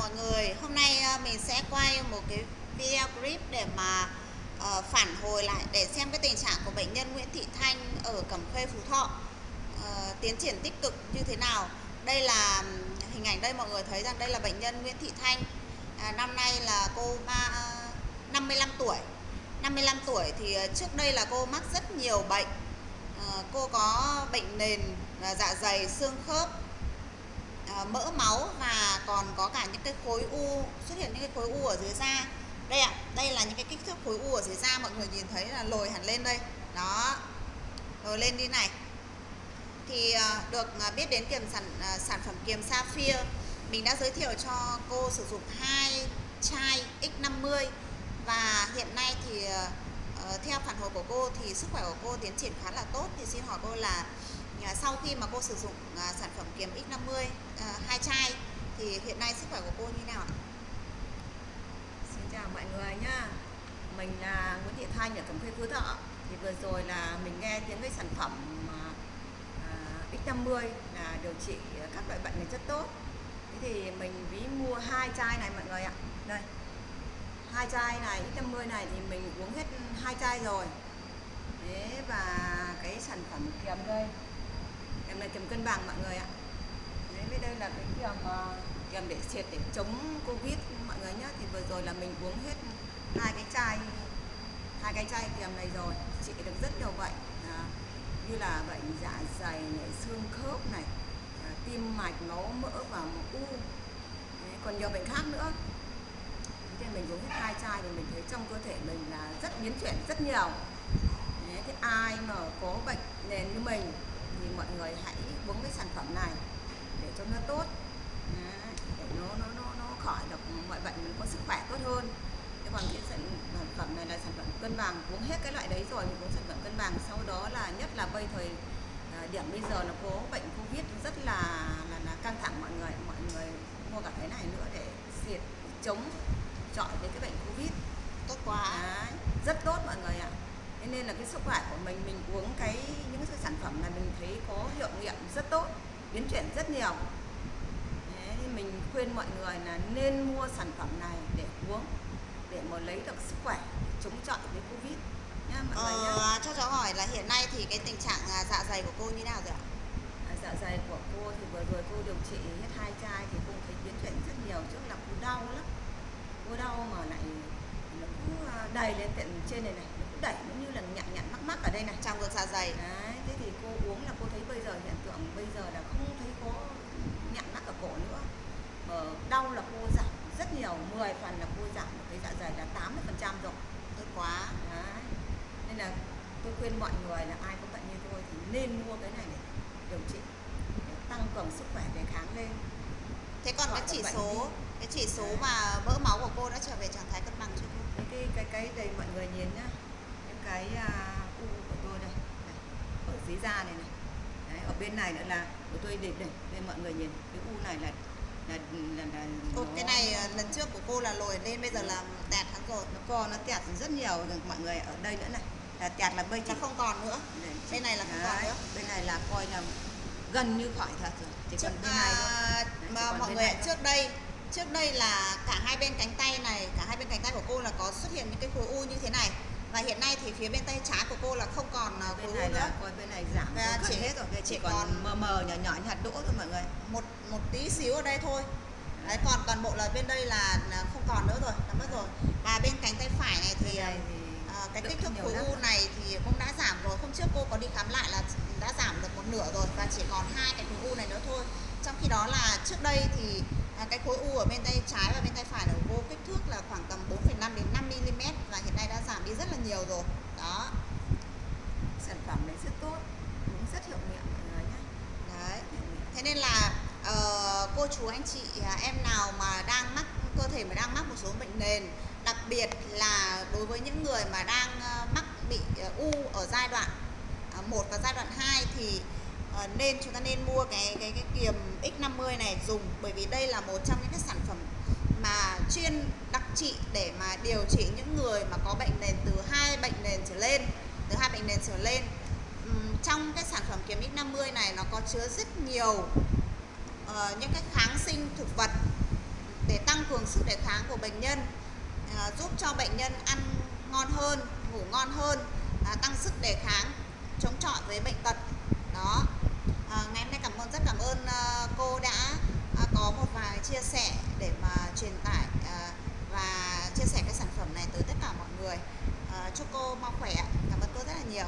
mọi người. Hôm nay ờ, mình sẽ quay một cái video clip để mà uh, phản hồi lại để xem cái tình trạng của bệnh nhân Nguyễn Thị Thanh ở Cẩm Khê Phú Thọ uh, tiến triển tích cực như thế nào. Đây là hình ảnh đây mọi người thấy rằng đây là bệnh nhân Nguyễn Thị Thanh. À, năm nay là cô ba, 55 tuổi. 55 tuổi thì trước đây là cô mắc rất nhiều bệnh. À, cô có bệnh nền dạ dày xương khớp mỡ máu và còn có cả những cái khối u, xuất hiện những cái khối u ở dưới da. Đây ạ, đây là những cái kích thước khối u ở dưới da, mọi người nhìn thấy là lồi hẳn lên đây. Đó, lồi lên đi này. Thì ờ, được ờ, biết đến kiềm sản ờ, sản phẩm kiềm Sapphire, mình đã giới thiệu cho cô sử dụng hai chai X50 và hiện nay thì theo phản hồi của cô thì sức khỏe của cô tiến triển khá là tốt. Thì xin hỏi cô là Ờ, sau khi mà cô sử dụng ờ, sản phẩm kiềm X50 ờ, hai chai, thì hiện nay sức khỏe của cô như nào ạ? Xin chào mọi người nhá. Mình là Nguyễn Thị Thanh ở Cẩm Khê Phú Thọ. Thì vừa rồi là mình nghe tiếng cái sản phẩm X50 là điều trị các loại bệnh này rất tốt. Thế thì mình ví mua hai chai này mọi người ạ. Đây. Hai chai này X50 này thì mình uống hết hai chai rồi. Thế và cái sản phẩm kiềm đây em là kiềm cân bằng mọi người ạ. Đấy với đây là cái kiềm kiềm để triệt để chống covid mọi người nhé thì vừa rồi là mình uống hết hai cái chai hai cái chai kiềm này rồi. Trị được rất nhiều bệnh à, như là bệnh dạ dày này xương khớp này à, tim mạch máu mỡ và u. Đấy, còn nhiều bệnh khác nữa. Thế mình uống hết hai chai thì mình thấy trong cơ thể mình là rất biến chuyển rất nhiều. Đấy, thế ai mà có bệnh nền như mình thì mọi người hãy uống cái sản phẩm này để cho nó tốt. Để nó nó nó nó khỏi được mọi bệnh mình có sức khỏe tốt hơn. Thế còn cái sản phẩm này là sản phẩm cân bằng uống hết cái loại đấy rồi mình uống sản phẩm cân bằng. Sau đó là nhất là bây thời à, điểm bây giờ là có bệnh covid rất là là, là căng thẳng mọi người mọi người mua cả cái này nữa để diệt chống chọi với cái bệnh covid. Tốt quá. Đấy, rất tốt mọi người ạ thế nên là cái sức khỏe của mình mình uống cái những cái sản phẩm này mình thấy có hiệu nghiệm rất tốt biến chuyển rất nhiều. Thế mình khuyên mọi người là nên mua sản phẩm này để uống để mà lấy được sức khỏe chống chọi với covid nhá mọi ờ, người nhá. cho cháu hỏi là hiện nay thì cái tình trạng à, dạ dày của cô như nào rồi ạ? À, dạ dày của cô thì vừa rồi cô điều trị hết hai chai thì cô thấy biến chuyển rất nhiều trước là cô đau lắm. Cô đau mà lại nó cứ à, đầy lên tận trên này này đẩy nó như là nhặn nhặn mắc mắc ở đây này trong ruột dạ dày đấy thế thì cô uống là cô thấy bây giờ hiện tượng bây giờ là không thấy có nhặn mắc ở cổ nữa mà đau là cô giảm nhiều 10 phần là cô giảm được cái dạ dày là 80 phần trăm rồi. Tốt quá. Đấy. Nên là tôi khuyên mọi người là ai có bệnh như tôi thì nên mua cái này để điều trị để tăng cường sức khỏe đề kháng lên. Thế còn cái chỉ số cái chỉ số mà mỡ máu của cô đã trở về trạng thái cân bằng chưa? Cô cái cái cái đây mọi người nhìn nhá. Cái uh, u của tôi đây, đây ở dưới da này này. Đấy, ở bên này nữa là của tôi để đây, đây mọi người nhìn. Cái u này là là là, là Ô, nó... cái này à, lần trước của cô là lồi lên bây giờ là tẹt hắn rồi. Nó còn nó tẹt rất nhiều rồi mọi người ở đây nữa này. Là tẹt là bây chỉ không còn nữa. Đấy, bên này là không Đấy, còn nữa. bên này là coi là gần như khỏi thật rồi. Chỉ trước, còn bên này thôi. Đấy, mà mọi người trước đây trước đây là cả hai bên cánh tay này cả hai bên cánh tay của cô là có xuất hiện những cái khối u như thế này và hiện nay thì phía bên tay trái của cô là không còn à, bên này nữa. là bên này giảm và chỉ hết rồi chỉ, chỉ còn, còn mờ mờ nhỏ nhỏ như hạt đỗ thôi mọi người. một một tí xíu ở đây thôi. Đấy còn toàn bộ là bên đây là không còn nữa rồi đã mất rồi. Và bên cánh tay phải này thì, này thì uh, cái kích thước khối u này thì cũng đã giảm rồi. Hôm trước cô có đi khám lại là đã giảm được một nửa rồi và chỉ còn hai cái khối u này nữa thôi. Trong khi đó là trước đây thì à, cái khối u ở bên tay trái và bên tay phải của cô kích thước là khoảng tầm 4,5 đến 5 mm và hiện nay đã giảm đi rất là nhiều rồi. Đó. Sản phẩm này rất tốt cũng rất hiệu nghiệm mọi người nhé đấy. Thế nên là uh, cô chú anh chị à, em nào mà đang mắc cơ thể mà đang mắc một số bệnh nền đặc biệt là đối với những người mà đang uh, mắc bị uh, u ở giai đoạn uh, 1 và giai đoạn 2 thì Ờ, nên chúng ta nên mua cái cái cái kiềm X50 này dùng bởi vì đây là một trong những cái sản phẩm mà chuyên trị để mà điều trị những người mà có bệnh nền từ hai bệnh nền trở lên từ hai bệnh nền trở lên. Trong cái sản phẩm kiềm X50 này nó có chứa rất nhiều uh, những cái kháng sinh thực vật để tăng cường sức đề kháng của bệnh nhân uh, giúp cho bệnh nhân ăn ngon hơn ngủ ngon hơn uh, tăng sức đề kháng chống chọi với bệnh tật. Đó. Uh, ngày hôm nay cảm ơn rất cảm ơn uh, cô đã uh, có một vài chia sẻ để mà truyền tải à, và chia sẻ cái sản phẩm này tới tất cả mọi người. À, chúc cô mau khỏe cảm ơn cô rất là nhiều.